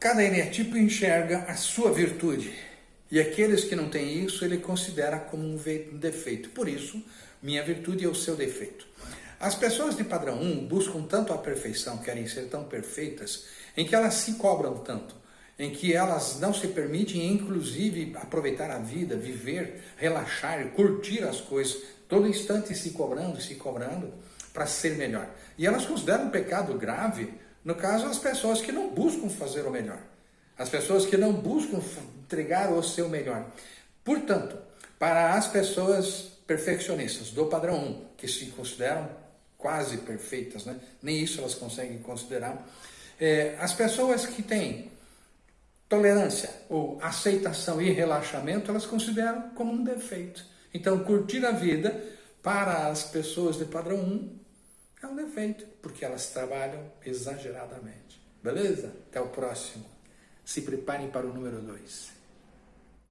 Cada eneatipo enxerga a sua virtude. E aqueles que não têm isso, ele considera como um defeito. Por isso, minha virtude é o seu defeito. As pessoas de padrão 1 buscam tanto a perfeição, querem ser tão perfeitas, em que elas se cobram tanto, em que elas não se permitem, inclusive, aproveitar a vida, viver, relaxar, curtir as coisas, todo instante se cobrando, se cobrando para ser melhor. E elas consideram um pecado grave no caso, as pessoas que não buscam fazer o melhor, as pessoas que não buscam entregar o seu melhor. Portanto, para as pessoas perfeccionistas do padrão 1, que se consideram quase perfeitas, né? nem isso elas conseguem considerar, é, as pessoas que têm tolerância ou aceitação e relaxamento, elas consideram como um defeito. Então, curtir a vida para as pessoas de padrão 1 é um defeito, porque elas trabalham exageradamente. Beleza? Até o próximo. Se preparem para o número 2.